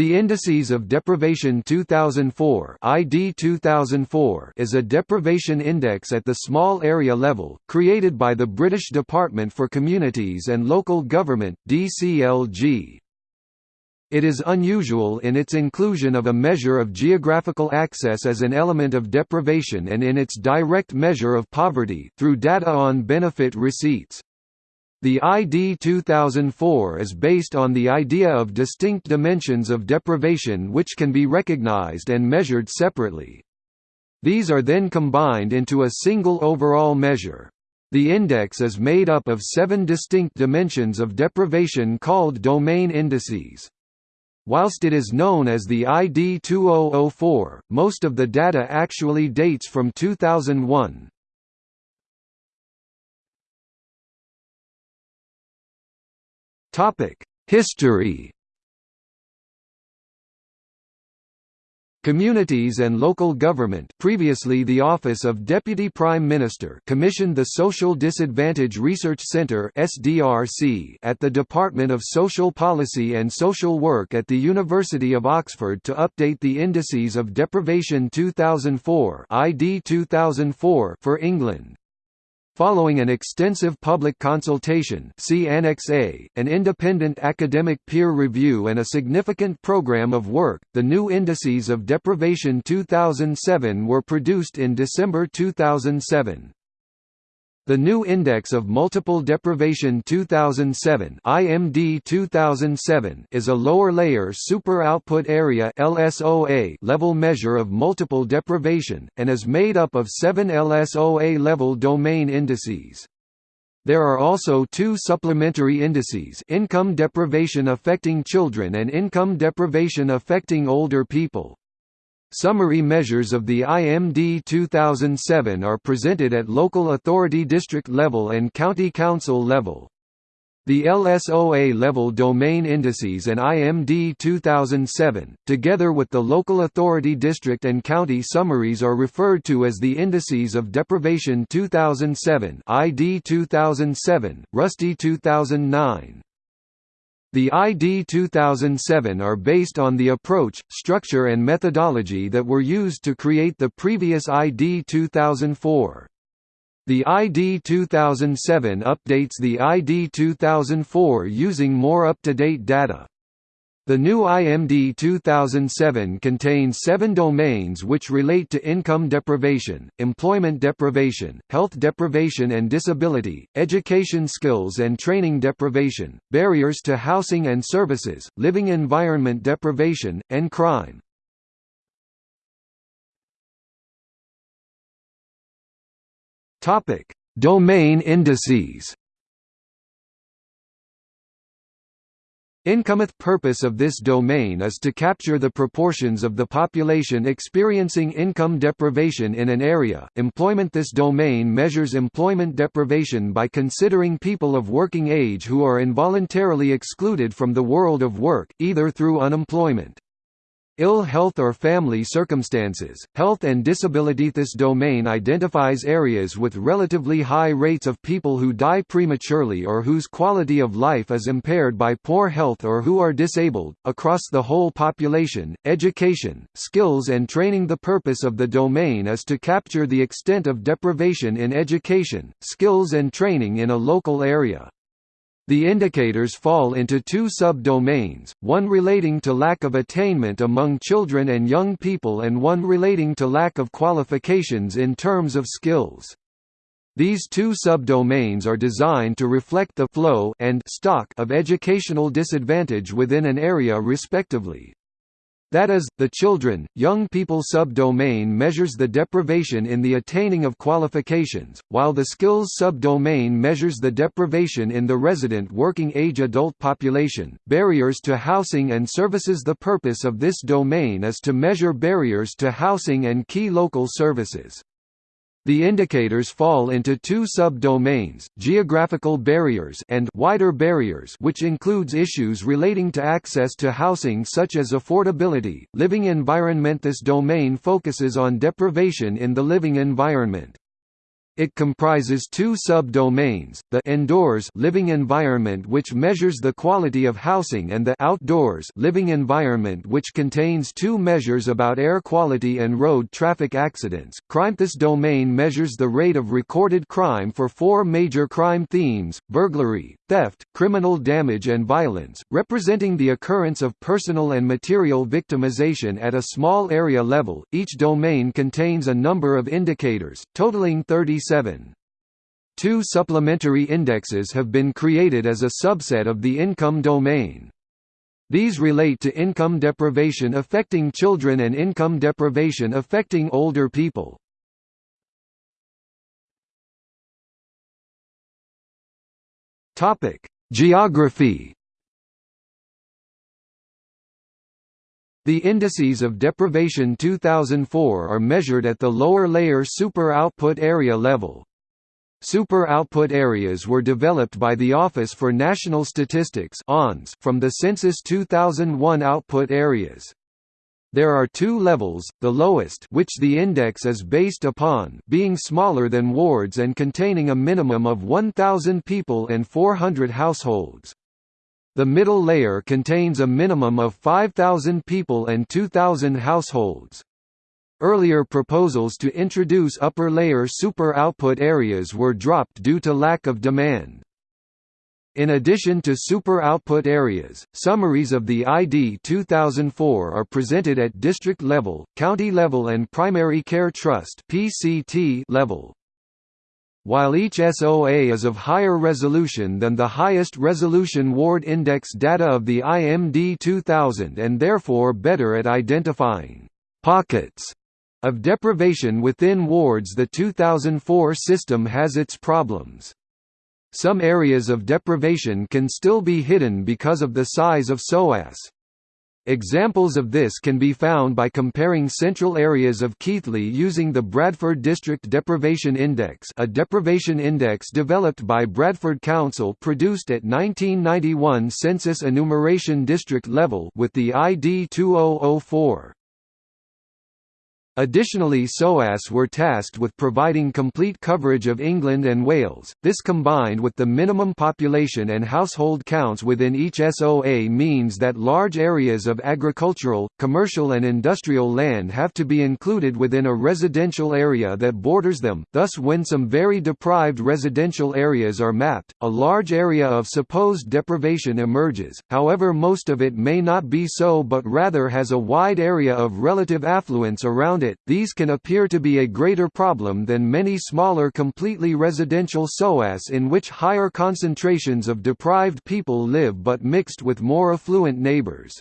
The Indices of Deprivation 2004 ID 2004 is a deprivation index at the small area level, created by the British Department for Communities and Local Government DCLG. It is unusual in its inclusion of a measure of geographical access as an element of deprivation and in its direct measure of poverty through data on benefit receipts. The ID 2004 is based on the idea of distinct dimensions of deprivation which can be recognized and measured separately. These are then combined into a single overall measure. The index is made up of seven distinct dimensions of deprivation called domain indices. Whilst it is known as the ID 2004, most of the data actually dates from 2001. Topic: History. Communities and Local Government previously the Office of Deputy Prime Minister commissioned the Social Disadvantage Research Centre SDRC at the Department of Social Policy and Social Work at the University of Oxford to update the Indices of Deprivation 2004 ID 2004 for England. Following an extensive public consultation see Annex A, an independent academic peer review and a significant program of work, the new Indices of Deprivation 2007 were produced in December 2007. The new Index of Multiple Deprivation 2007 IMD 2007 is a lower-layer super-output area LSOA level measure of multiple deprivation, and is made up of seven LSOA-level domain indices. There are also two supplementary indices income deprivation affecting children and income deprivation affecting older people. Summary measures of the IMD 2007 are presented at local authority district level and county council level. The LSOA level domain indices and IMD 2007, together with the local authority district and county summaries are referred to as the Indices of Deprivation 2007 ID 2007, RUSTY 2009. The ID 2007 are based on the approach, structure and methodology that were used to create the previous ID 2004. The ID 2007 updates the ID 2004 using more up-to-date data. The new IMD 2007 contains seven domains which relate to income deprivation, employment deprivation, health deprivation and disability, education skills and training deprivation, barriers to housing and services, living environment deprivation, and crime. Domain indices Incometh purpose of this domain is to capture the proportions of the population experiencing income deprivation in an area. Employment This domain measures employment deprivation by considering people of working age who are involuntarily excluded from the world of work, either through unemployment ill health or family circumstances, health and disability. This domain identifies areas with relatively high rates of people who die prematurely or whose quality of life is impaired by poor health or who are disabled, across the whole population, education, skills and training The purpose of the domain is to capture the extent of deprivation in education, skills and training in a local area. The indicators fall into two sub-domains, one relating to lack of attainment among children and young people and one relating to lack of qualifications in terms of skills. These two subdomains are designed to reflect the flow and stock of educational disadvantage within an area respectively. That is, the children, young people subdomain measures the deprivation in the attaining of qualifications, while the skills subdomain measures the deprivation in the resident working age adult population. Barriers to housing and services The purpose of this domain is to measure barriers to housing and key local services. The indicators fall into two sub-domains, geographical barriers and wider barriers which includes issues relating to access to housing such as affordability, living environment This domain focuses on deprivation in the living environment. It comprises two sub-domains, the indoors living environment which measures the quality of housing and the outdoors living environment which contains two measures about air quality and road traffic accidents. Crime This domain measures the rate of recorded crime for four major crime themes, burglary, theft, criminal damage and violence, representing the occurrence of personal and material victimization at a small area level. Each domain contains a number of indicators, totaling 37 Two supplementary indexes have been created as a subset of the income domain. These relate to income deprivation affecting children and income deprivation affecting older people. Geography. The indices of deprivation 2004 are measured at the lower layer super output area level. Super output areas were developed by the Office for National Statistics from the Census 2001 output areas. There are two levels, the lowest which the index is based upon being smaller than wards and containing a minimum of 1,000 people and 400 households. The middle layer contains a minimum of 5,000 people and 2,000 households. Earlier proposals to introduce upper-layer super output areas were dropped due to lack of demand. In addition to super output areas, summaries of the ID 2004 are presented at district level, county level and primary care trust level. While each SOA is of higher resolution than the highest resolution ward index data of the IMD 2000 and therefore better at identifying «pockets» of deprivation within wards the 2004 system has its problems. Some areas of deprivation can still be hidden because of the size of SOAS. Examples of this can be found by comparing central areas of Keighley using the Bradford District Deprivation Index a deprivation index developed by Bradford Council produced at 1991 census enumeration district level with the ID 2004. Additionally SOAS were tasked with providing complete coverage of England and Wales, this combined with the minimum population and household counts within each SOA means that large areas of agricultural, commercial and industrial land have to be included within a residential area that borders them, thus when some very deprived residential areas are mapped, a large area of supposed deprivation emerges, however most of it may not be so but rather has a wide area of relative affluence around it it, these can appear to be a greater problem than many smaller completely residential SOAS in which higher concentrations of deprived people live but mixed with more affluent neighbors.